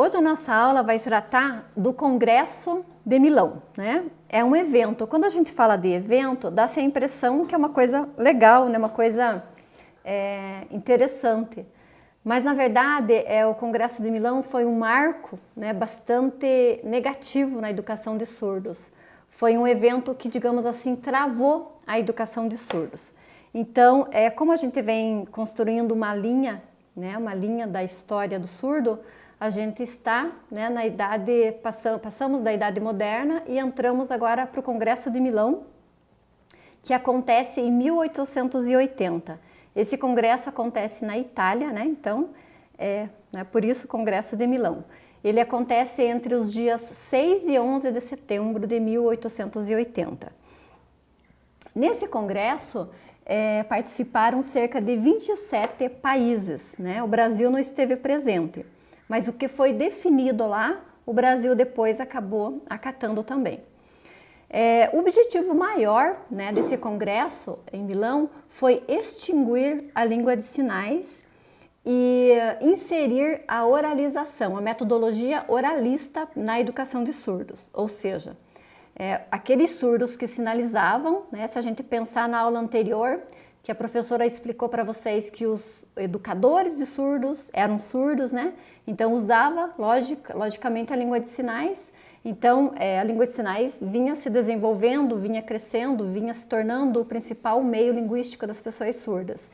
Hoje a nossa aula vai tratar do Congresso de Milão, né? É um evento. Quando a gente fala de evento, dá-se a impressão que é uma coisa legal, né? uma coisa é, interessante. Mas, na verdade, é, o Congresso de Milão foi um marco né, bastante negativo na educação de surdos. Foi um evento que, digamos assim, travou a educação de surdos. Então, é, como a gente vem construindo uma linha, né, uma linha da história do surdo, a gente está né, na idade, passamos, da idade moderna e entramos agora para o Congresso de Milão, que acontece em 1880. Esse congresso acontece na Itália, né? Então, é né, por isso o Congresso de Milão. Ele acontece entre os dias 6 e 11 de setembro de 1880. Nesse congresso, é, participaram cerca de 27 países, né? O Brasil não esteve presente, mas o que foi definido lá, o Brasil depois acabou acatando também. É, o objetivo maior né, desse congresso em Milão foi extinguir a língua de sinais e inserir a oralização, a metodologia oralista na educação de surdos, ou seja, é, aqueles surdos que sinalizavam, né, se a gente pensar na aula anterior, que a professora explicou para vocês que os educadores de surdos eram surdos, né? Então usava, logic, logicamente, a língua de sinais então, é, a língua de sinais vinha se desenvolvendo, vinha crescendo, vinha se tornando o principal meio linguístico das pessoas surdas.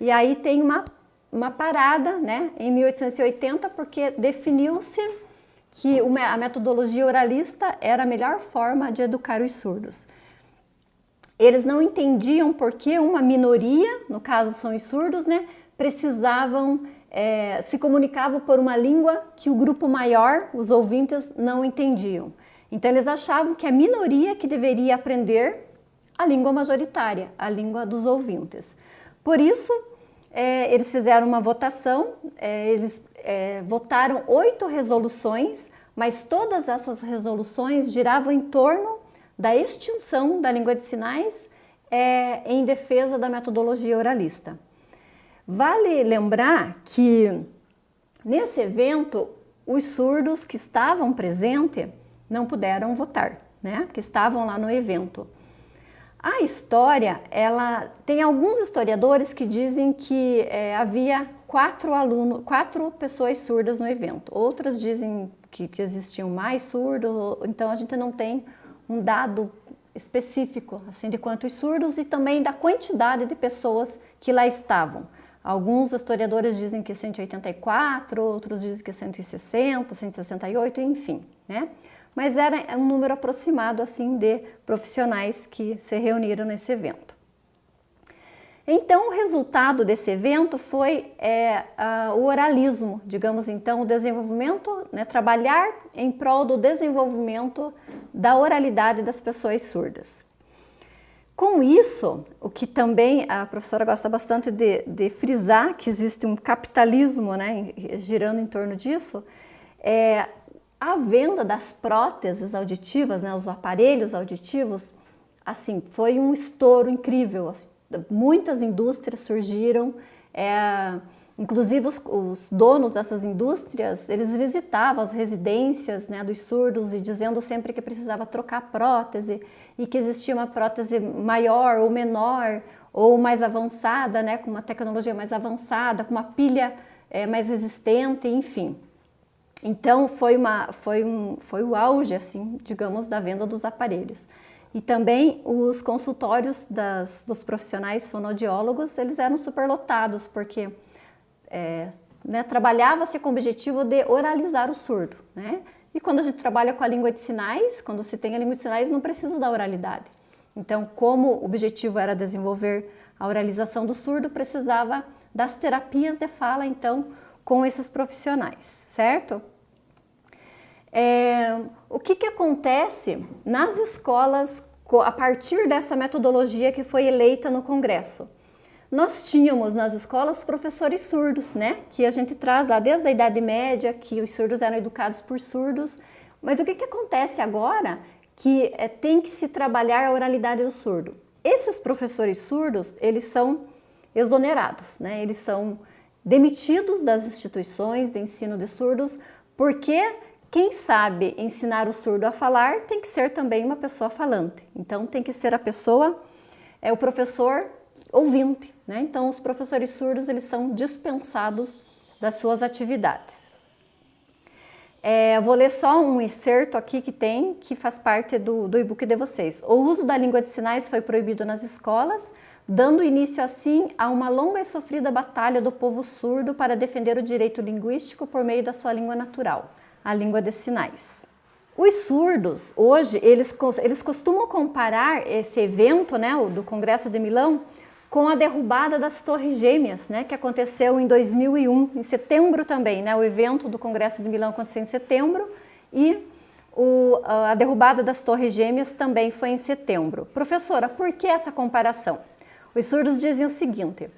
E aí tem uma, uma parada né, em 1880, porque definiu-se que a metodologia oralista era a melhor forma de educar os surdos. Eles não entendiam por que uma minoria, no caso são os surdos, né, precisavam é, se comunicavam por uma língua que o grupo maior, os ouvintes, não entendiam. Então eles achavam que a minoria que deveria aprender a língua majoritária, a língua dos ouvintes. Por isso, é, eles fizeram uma votação, é, eles é, votaram oito resoluções, mas todas essas resoluções giravam em torno da extinção da língua de sinais é, em defesa da metodologia oralista. Vale lembrar que nesse evento os surdos que estavam presentes não puderam votar, né? Que estavam lá no evento. A história, ela tem alguns historiadores que dizem que é, havia quatro alunos, quatro pessoas surdas no evento. Outras dizem que, que existiam mais surdos, então a gente não tem um dado específico assim de quantos surdos e também da quantidade de pessoas que lá estavam. Alguns historiadores dizem que 184, outros dizem que 160, 168, enfim, né? Mas era um número aproximado assim de profissionais que se reuniram nesse evento. Então, o resultado desse evento foi é, o oralismo, digamos então, o desenvolvimento, né, trabalhar em prol do desenvolvimento da oralidade das pessoas surdas. Com isso, o que também a professora gosta bastante de, de frisar, que existe um capitalismo né, girando em torno disso, é a venda das próteses auditivas, né, os aparelhos auditivos, assim, foi um estouro incrível. Assim, muitas indústrias surgiram, é, Inclusive os, os, donos dessas indústrias, eles visitavam as residências né, dos surdos e dizendo sempre que precisava trocar prótese e que existia uma prótese maior ou menor ou mais avançada, né, com uma tecnologia mais avançada, com uma pilha é, mais resistente, enfim. Então foi, uma, foi, um, foi o auge, assim, digamos, da venda dos aparelhos. E também os consultórios das, dos profissionais fonoaudiólogos, eles eram superlotados, porque é, né, trabalhava-se com o objetivo de oralizar o surdo. Né? E quando a gente trabalha com a língua de sinais, quando se tem a língua de sinais, não precisa da oralidade. Então, como o objetivo era desenvolver a oralização do surdo, precisava das terapias de fala, então, com esses profissionais, certo? É, o que, que acontece nas escolas a partir dessa metodologia que foi eleita no Congresso? Nós tínhamos nas escolas professores surdos, né? Que a gente traz lá desde a Idade Média, que os surdos eram educados por surdos. Mas o que, que acontece agora? Que é, tem que se trabalhar a oralidade do surdo. Esses professores surdos, eles são exonerados, né? Eles são demitidos das instituições de ensino de surdos Porque quem sabe ensinar o surdo a falar tem que ser também uma pessoa falante. Então tem que ser a pessoa, é o professor ouvinte, né? Então os professores surdos eles são dispensados das suas atividades. É, vou ler só um excerto aqui que tem, que faz parte do, do e-book de vocês. O uso da língua de sinais foi proibido nas escolas, dando início assim a uma longa e sofrida batalha do povo surdo para defender o direito linguístico por meio da sua língua natural, a língua de sinais. Os surdos, hoje, eles, eles costumam comparar esse evento né, do Congresso de Milão com a derrubada das Torres Gêmeas, né, que aconteceu em 2001, em setembro também, né, o evento do Congresso de Milão aconteceu em setembro e o, a derrubada das Torres Gêmeas também foi em setembro. Professora, por que essa comparação? Os surdos dizem o seguinte,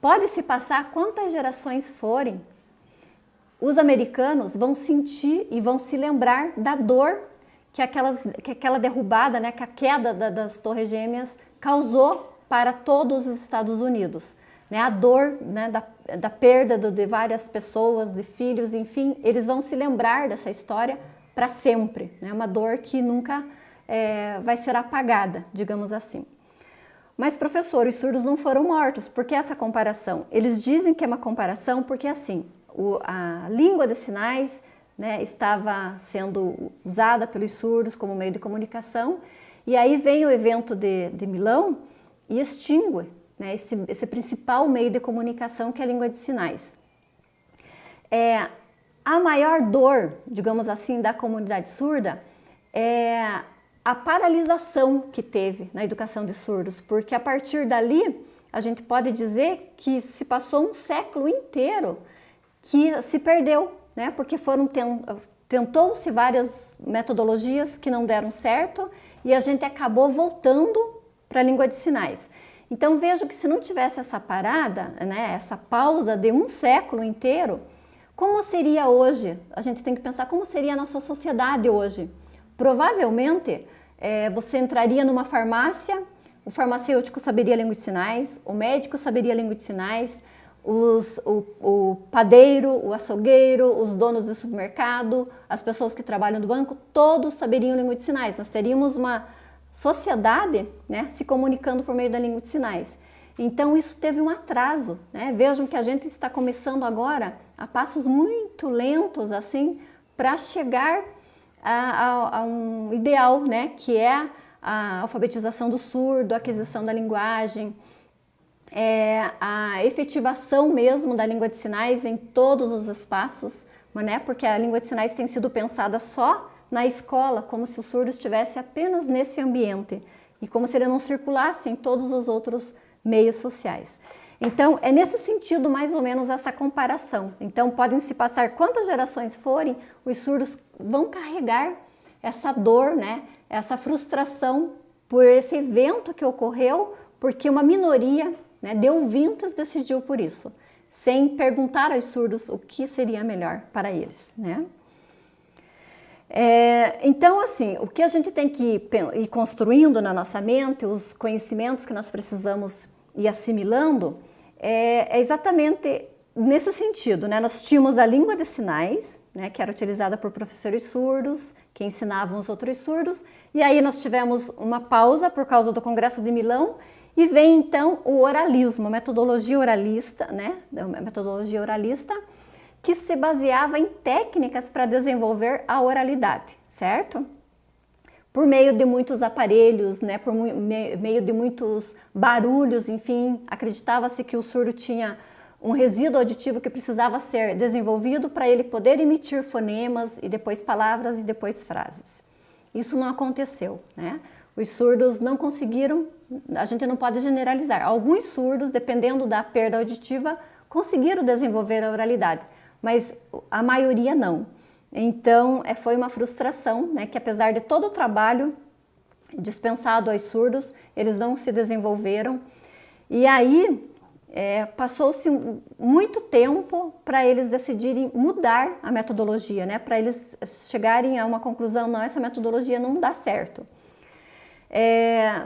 pode-se passar quantas gerações forem, os americanos vão sentir e vão se lembrar da dor que, aquelas, que aquela derrubada, né, que a queda da, das Torres Gêmeas causou para todos os Estados Unidos. Né? A dor né, da, da perda de várias pessoas, de filhos, enfim, eles vão se lembrar dessa história para sempre. Né? Uma dor que nunca é, vai ser apagada, digamos assim. Mas, professor, os surdos não foram mortos. Por que essa comparação? Eles dizem que é uma comparação porque, assim, o, a língua de sinais né, estava sendo usada pelos surdos como meio de comunicação, e aí vem o evento de, de Milão, e extingue né, esse, esse, principal meio de comunicação que é a língua de sinais. É, a maior dor, digamos assim, da comunidade surda é a paralisação que teve na educação de surdos, porque a partir dali a gente pode dizer que se passou um século inteiro que se perdeu, né? porque foram tentou-se várias metodologias que não deram certo e a gente acabou voltando para a língua de sinais. Então vejo que se não tivesse essa parada, né, essa pausa de um século inteiro, como seria hoje? A gente tem que pensar como seria a nossa sociedade hoje. Provavelmente é, você entraria numa farmácia, o farmacêutico saberia língua de sinais, o médico saberia língua de sinais, os, o, o, padeiro, o açougueiro, os donos do supermercado, as pessoas que trabalham no banco, todos saberiam língua de sinais. Nós teríamos uma sociedade né, se comunicando por meio da língua de sinais. Então isso teve um atraso, né? Vejam que a gente está começando agora a passos muito lentos assim para chegar a, a, a, um ideal, né? Que é a alfabetização do surdo, a aquisição da linguagem, é, a efetivação mesmo da língua de sinais em todos os espaços, né? Porque a língua de sinais tem sido pensada só na escola, como se o surdo estivesse apenas nesse ambiente e como se ele não circulasse em todos os outros meios sociais. Então, é nesse sentido mais ou menos essa comparação. Então, podem se passar quantas gerações forem, os surdos vão carregar essa dor, né? essa frustração por esse evento que ocorreu, porque uma minoria né, de ouvintes decidiu por isso, sem perguntar aos surdos o que seria melhor para eles. Né? É, então, assim, o que a gente tem que ir construindo na nossa mente, os conhecimentos que nós precisamos ir assimilando, é, é exatamente nesse sentido. Né? Nós tínhamos a língua de sinais, né, que era utilizada por professores surdos, que ensinavam os outros surdos, e aí nós tivemos uma pausa por causa do Congresso de Milão, e vem então o oralismo, metodologia oralista, né, a metodologia oralista, que se baseava em técnicas para desenvolver a oralidade, certo? Por meio de muitos aparelhos, né, por meio de muitos barulhos, enfim, acreditava-se que o surdo tinha um resíduo auditivo que precisava ser desenvolvido para ele poder emitir fonemas e depois palavras e depois frases. Isso não aconteceu, né? Os surdos não conseguiram, a gente não pode generalizar. Alguns surdos, dependendo da perda auditiva, conseguiram desenvolver a oralidade, mas a maioria não. Então, é, foi uma frustração, né, que apesar de todo o trabalho dispensado aos surdos, eles não se desenvolveram. E aí, é, passou-se muito tempo para eles decidirem mudar a metodologia, né, para eles chegarem a uma conclusão, não, essa metodologia não dá certo. É,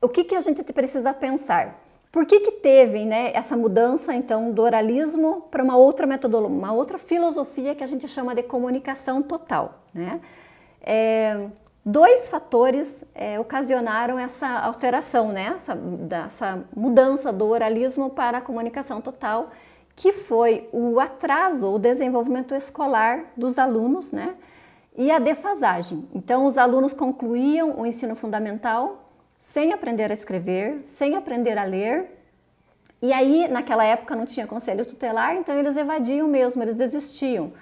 o que, que a gente precisa pensar? Por que, que teve né, essa mudança então do oralismo para uma outra metodologia, uma outra filosofia que a gente chama de comunicação total? Né? É, dois fatores é, ocasionaram essa alteração, né, essa, mudança do oralismo para a comunicação total, que foi o atraso, o desenvolvimento escolar dos alunos, né, e a defasagem. Então, os alunos concluíam o ensino fundamental sem aprender a escrever, sem aprender a ler. E aí, naquela época, não tinha conselho tutelar, então eles evadiam mesmo, eles desistiam.